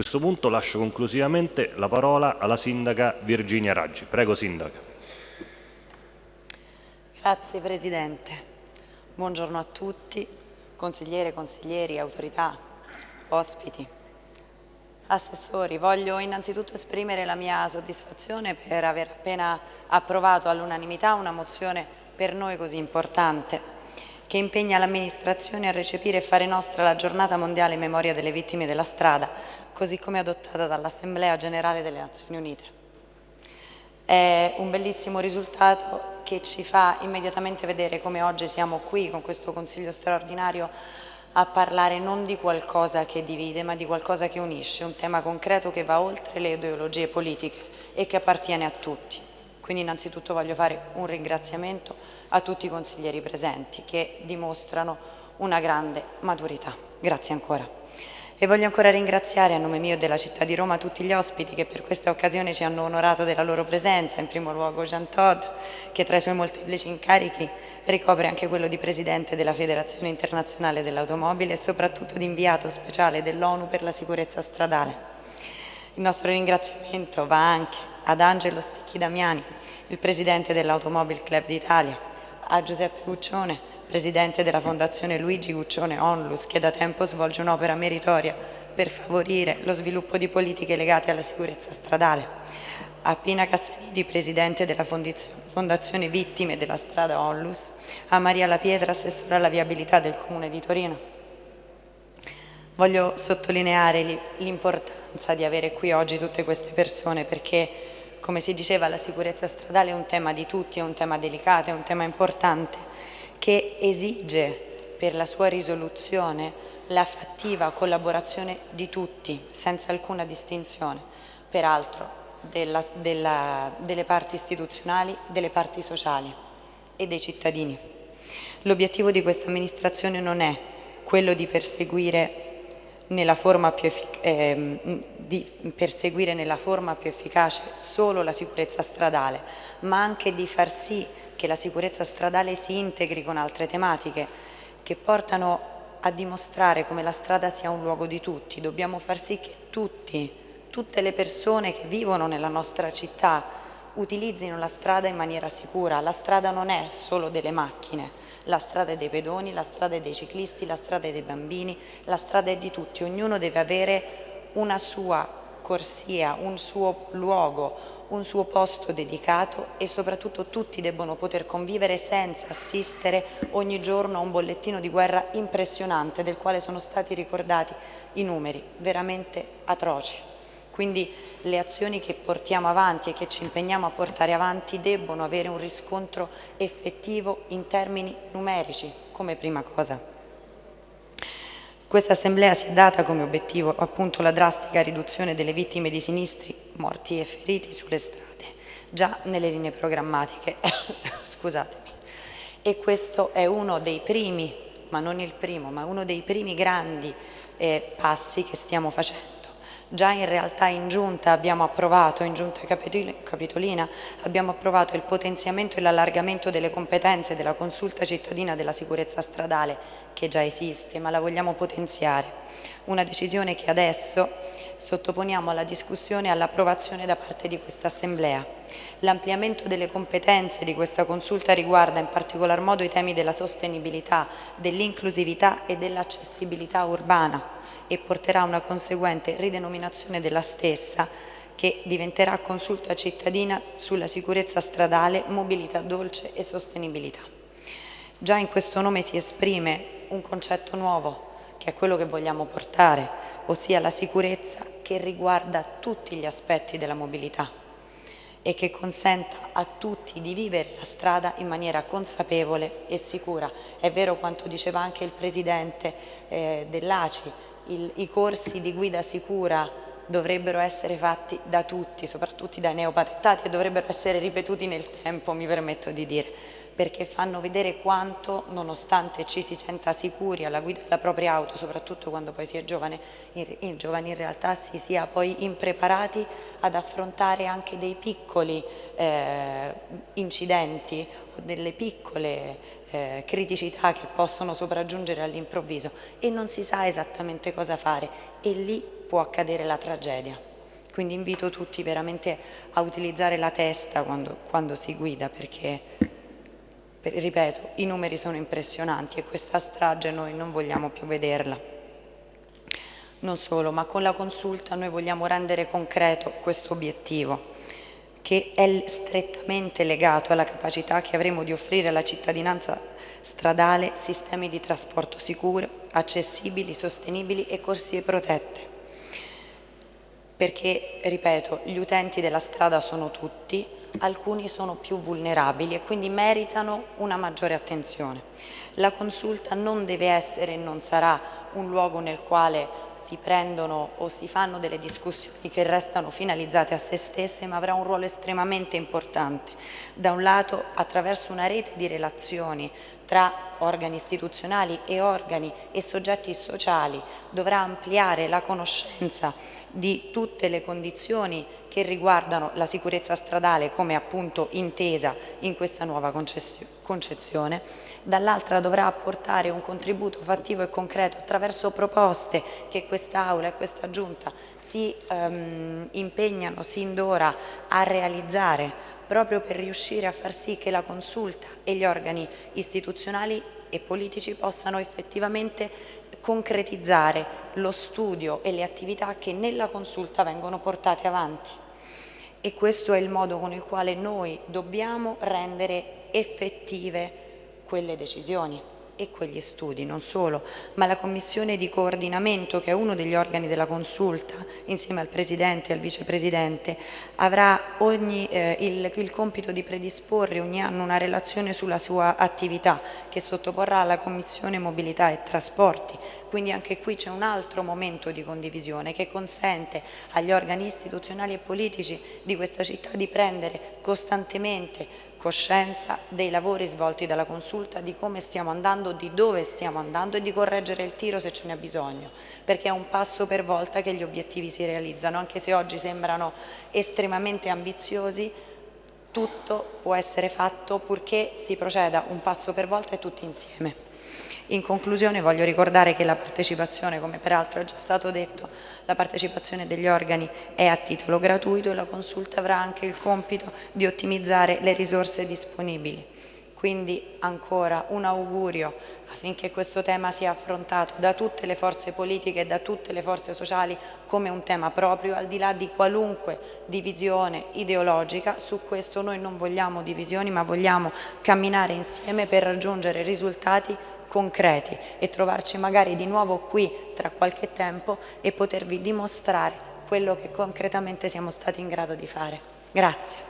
questo punto lascio conclusivamente la parola alla Sindaca Virginia Raggi. Prego Sindaca. Grazie Presidente. Buongiorno a tutti, consigliere, consiglieri, autorità, ospiti, assessori. Voglio innanzitutto esprimere la mia soddisfazione per aver appena approvato all'unanimità una mozione per noi così importante che impegna l'amministrazione a recepire e fare nostra la giornata mondiale in memoria delle vittime della strada, così come adottata dall'Assemblea Generale delle Nazioni Unite. È un bellissimo risultato che ci fa immediatamente vedere come oggi siamo qui con questo Consiglio straordinario a parlare non di qualcosa che divide ma di qualcosa che unisce, un tema concreto che va oltre le ideologie politiche e che appartiene a tutti. Quindi innanzitutto voglio fare un ringraziamento a tutti i consiglieri presenti che dimostrano una grande maturità. Grazie ancora. E voglio ancora ringraziare a nome mio e della città di Roma tutti gli ospiti che per questa occasione ci hanno onorato della loro presenza, in primo luogo Jean Todd, che tra i suoi molteplici incarichi ricopre anche quello di Presidente della Federazione Internazionale dell'Automobile e soprattutto di inviato speciale dell'ONU per la sicurezza stradale. Il nostro ringraziamento va anche ad Angelo Sticchi Damiani, il Presidente dell'Automobile Club d'Italia, a Giuseppe Guccione, Presidente della Fondazione Luigi Guccione Onlus, che da tempo svolge un'opera meritoria per favorire lo sviluppo di politiche legate alla sicurezza stradale, a Pina Cassanidi, Presidente della Fondazione Vittime della Strada Onlus, a Maria La Pietra, Assessore alla Viabilità del Comune di Torino. Voglio sottolineare l'importanza di avere qui oggi tutte queste persone perché come si diceva la sicurezza stradale è un tema di tutti, è un tema delicato, è un tema importante che esige per la sua risoluzione la fattiva collaborazione di tutti, senza alcuna distinzione, peraltro della, della, delle parti istituzionali, delle parti sociali e dei cittadini. L'obiettivo di questa amministrazione non è quello di perseguire eh, di perseguire nella forma più efficace solo la sicurezza stradale, ma anche di far sì che la sicurezza stradale si integri con altre tematiche che portano a dimostrare come la strada sia un luogo di tutti. Dobbiamo far sì che tutti, tutte le persone che vivono nella nostra città utilizzino la strada in maniera sicura. La strada non è solo delle macchine, la strada è dei pedoni, la strada è dei ciclisti, la strada è dei bambini, la strada è di tutti, ognuno deve avere una sua corsia, un suo luogo, un suo posto dedicato e soprattutto tutti debbono poter convivere senza assistere ogni giorno a un bollettino di guerra impressionante del quale sono stati ricordati i numeri, veramente atroci. Quindi le azioni che portiamo avanti e che ci impegniamo a portare avanti debbono avere un riscontro effettivo in termini numerici come prima cosa. Questa assemblea si è data come obiettivo appunto la drastica riduzione delle vittime di sinistri, morti e feriti sulle strade, già nelle linee programmatiche. Scusatemi. E questo è uno dei primi, ma non il primo, ma uno dei primi grandi eh, passi che stiamo facendo Già in realtà in giunta abbiamo approvato, in giunta capitolina, abbiamo approvato il potenziamento e l'allargamento delle competenze della consulta cittadina della sicurezza stradale, che già esiste, ma la vogliamo potenziare. Una decisione che adesso sottoponiamo alla discussione e all'approvazione da parte di questa Assemblea. L'ampliamento delle competenze di questa consulta riguarda in particolar modo i temi della sostenibilità, dell'inclusività e dell'accessibilità urbana e porterà a una conseguente ridenominazione della stessa che diventerà consulta cittadina sulla sicurezza stradale, mobilità dolce e sostenibilità. Già in questo nome si esprime un concetto nuovo che è quello che vogliamo portare, ossia la sicurezza che riguarda tutti gli aspetti della mobilità e che consenta a tutti di vivere la strada in maniera consapevole e sicura. È vero quanto diceva anche il Presidente eh, dell'ACI, il, i corsi di guida sicura dovrebbero essere fatti da tutti, soprattutto dai neopatentati e dovrebbero essere ripetuti nel tempo, mi permetto di dire, perché fanno vedere quanto, nonostante ci si senta sicuri alla guida della propria auto, soprattutto quando poi si è giovane, in, in, giovani in realtà si sia poi impreparati ad affrontare anche dei piccoli eh, incidenti o delle piccole eh, criticità che possono sopraggiungere all'improvviso. E non si sa esattamente cosa fare. E lì può accadere la tragedia. Quindi invito tutti veramente a utilizzare la testa quando, quando si guida perché, per, ripeto, i numeri sono impressionanti e questa strage noi non vogliamo più vederla. Non solo, ma con la consulta noi vogliamo rendere concreto questo obiettivo che è strettamente legato alla capacità che avremo di offrire alla cittadinanza stradale sistemi di trasporto sicuro, accessibili, sostenibili e corsie protette. Perché, ripeto, gli utenti della strada sono tutti, alcuni sono più vulnerabili e quindi meritano una maggiore attenzione. La consulta non deve essere e non sarà un luogo nel quale si prendono o si fanno delle discussioni che restano finalizzate a se stesse, ma avrà un ruolo estremamente importante. Da un lato attraverso una rete di relazioni tra organi istituzionali e organi e soggetti sociali dovrà ampliare la conoscenza di tutte le condizioni che riguardano la sicurezza stradale come appunto intesa in questa nuova concezione, dall'altra dovrà apportare un contributo fattivo e concreto attraverso proposte che quest'Aula e questa Giunta si um, impegnano sin d'ora a realizzare proprio per riuscire a far sì che la consulta e gli organi istituzionali e politici possano effettivamente concretizzare lo studio e le attività che nella consulta vengono portate avanti. E questo è il modo con il quale noi dobbiamo rendere effettive quelle decisioni e quegli studi, non solo, ma la commissione di coordinamento, che è uno degli organi della consulta, insieme al Presidente e al Vicepresidente, avrà ogni, eh, il, il, compito di predisporre ogni anno una relazione sulla sua attività, che sottoporrà alla Commissione Mobilità e Trasporti. Quindi anche qui c'è un altro momento di condivisione che consente agli organi istituzionali e politici di questa città di prendere costantemente coscienza dei lavori svolti dalla consulta, di come stiamo andando, di dove stiamo andando e di correggere il tiro se ce n'è bisogno, perché è un passo per volta che gli obiettivi si realizzano, anche se oggi sembrano estremamente ambiziosi, tutto può essere fatto purché si proceda un passo per volta e tutti insieme. In conclusione voglio ricordare che la partecipazione, come peraltro è già stato detto, la partecipazione degli organi è a titolo gratuito e la consulta avrà anche il compito di ottimizzare le risorse disponibili. Quindi ancora un augurio affinché questo tema sia affrontato da tutte le forze politiche e da tutte le forze sociali come un tema proprio, al di là di qualunque divisione ideologica. Su questo noi non vogliamo divisioni ma vogliamo camminare insieme per raggiungere risultati concreti e trovarci magari di nuovo qui tra qualche tempo e potervi dimostrare quello che concretamente siamo stati in grado di fare. Grazie.